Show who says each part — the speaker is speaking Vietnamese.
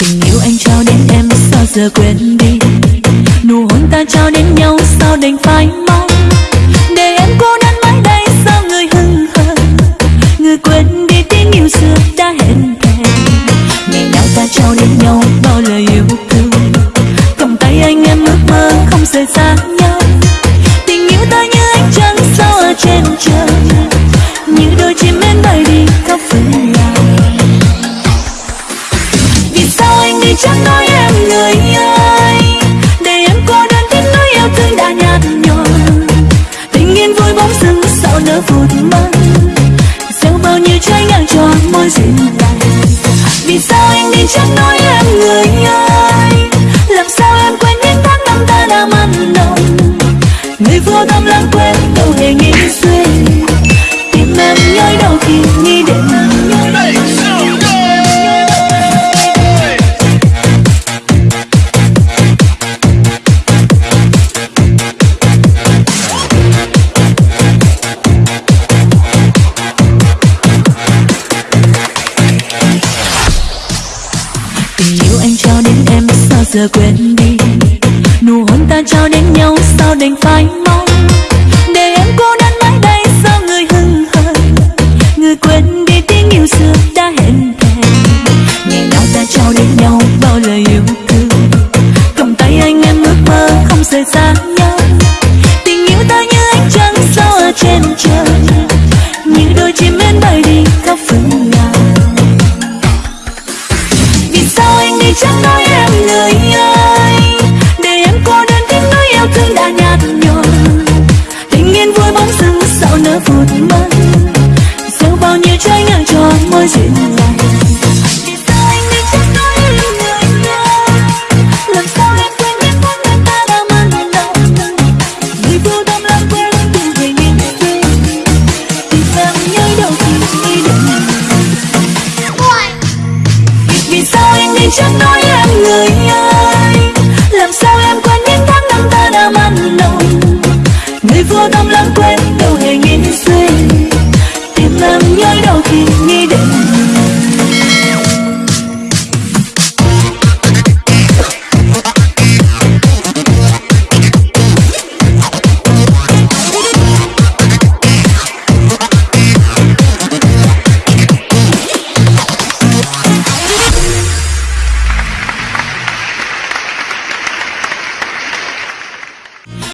Speaker 1: tình yêu anh trao đến em sao giờ quên đi? Nụ hôn ta trao đến nhau sao đành phải mong? Để em cô đơn mãi đây sao người hững hờ? Người quên đi tiếng yêu xưa đã hẹn thề ngày nào ta trao đến nhau bao lời yêu thương? Cầm tay anh em ước mơ không rời xa nhau. Tình yêu ta như ánh trăng sao ở trên trời? Như đôi chim em bay chẳng nói em người ơi. Để em cô đơn tiếc nuối yêu thương đã nhạt nhòa. Tình yên vui bóng dưng sao nỡ vụt mất gieo bao nhiêu trái ngang cho môi dịu dàng. Vì sao anh đi chẳng nói em người ơi? Làm sao em quên những tháng năm ta đã mặn nồng? Người vô tâm lãng quên đâu hề nghĩ suy giờ quên đi. Nụ hôn ta trao đến nhau sao đành phải mong? Nỡ gieo bao nhiêu trái ngang cho môi dịu dàng vì sao anh đi chẳng nói em người ơi 听你的